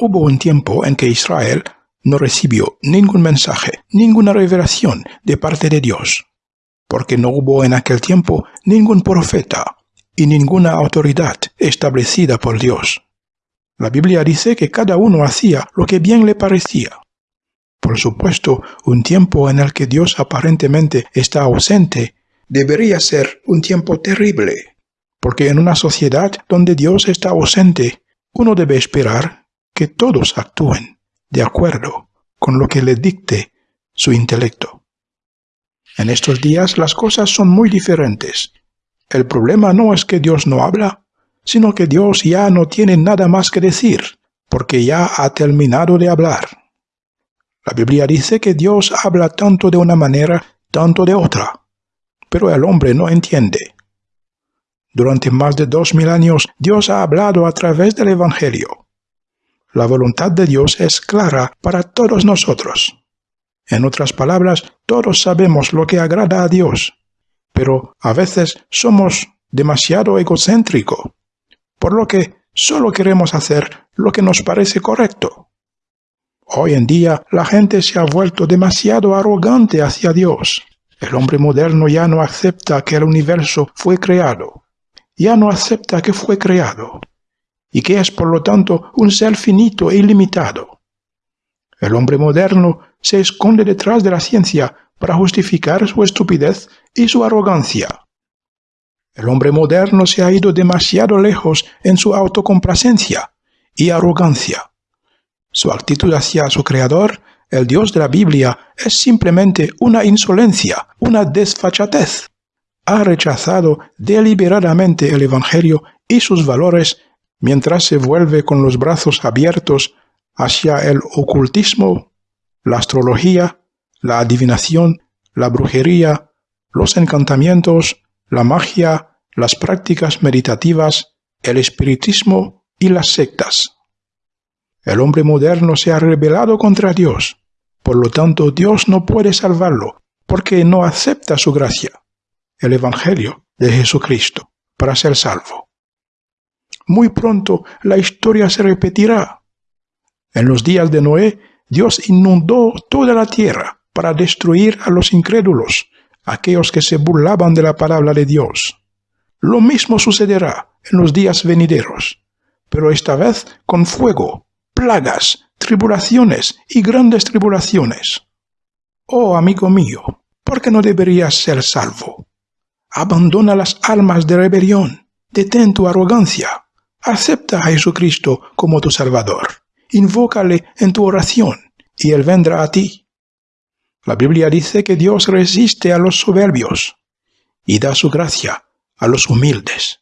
Hubo un tiempo en que Israel no recibió ningún mensaje, ninguna revelación de parte de Dios, porque no hubo en aquel tiempo ningún profeta y ninguna autoridad establecida por Dios. La Biblia dice que cada uno hacía lo que bien le parecía. Por supuesto, un tiempo en el que Dios aparentemente está ausente debería ser un tiempo terrible, porque en una sociedad donde Dios está ausente, uno debe esperar que todos actúen de acuerdo con lo que le dicte su intelecto. En estos días las cosas son muy diferentes. El problema no es que Dios no habla, sino que Dios ya no tiene nada más que decir, porque ya ha terminado de hablar. La Biblia dice que Dios habla tanto de una manera, tanto de otra, pero el hombre no entiende. Durante más de dos mil años Dios ha hablado a través del Evangelio. La voluntad de Dios es clara para todos nosotros. En otras palabras, todos sabemos lo que agrada a Dios, pero a veces somos demasiado egocéntricos, por lo que solo queremos hacer lo que nos parece correcto. Hoy en día la gente se ha vuelto demasiado arrogante hacia Dios. El hombre moderno ya no acepta que el universo fue creado. Ya no acepta que fue creado. Y que es por lo tanto un ser finito e ilimitado. El hombre moderno se esconde detrás de la ciencia para justificar su estupidez y su arrogancia. El hombre moderno se ha ido demasiado lejos en su autocomplacencia y arrogancia. Su actitud hacia su Creador, el Dios de la Biblia, es simplemente una insolencia, una desfachatez. Ha rechazado deliberadamente el Evangelio y sus valores mientras se vuelve con los brazos abiertos hacia el ocultismo la astrología, la adivinación, la brujería, los encantamientos, la magia, las prácticas meditativas, el espiritismo y las sectas. El hombre moderno se ha rebelado contra Dios, por lo tanto Dios no puede salvarlo, porque no acepta su gracia, el Evangelio de Jesucristo, para ser salvo. Muy pronto la historia se repetirá. En los días de Noé Dios inundó toda la tierra para destruir a los incrédulos, aquellos que se burlaban de la palabra de Dios. Lo mismo sucederá en los días venideros, pero esta vez con fuego, plagas, tribulaciones y grandes tribulaciones. Oh amigo mío, ¿por qué no deberías ser salvo? Abandona las almas de rebelión, detén tu arrogancia, acepta a Jesucristo como tu Salvador invócale en tu oración, y Él vendrá a ti. La Biblia dice que Dios resiste a los soberbios y da su gracia a los humildes.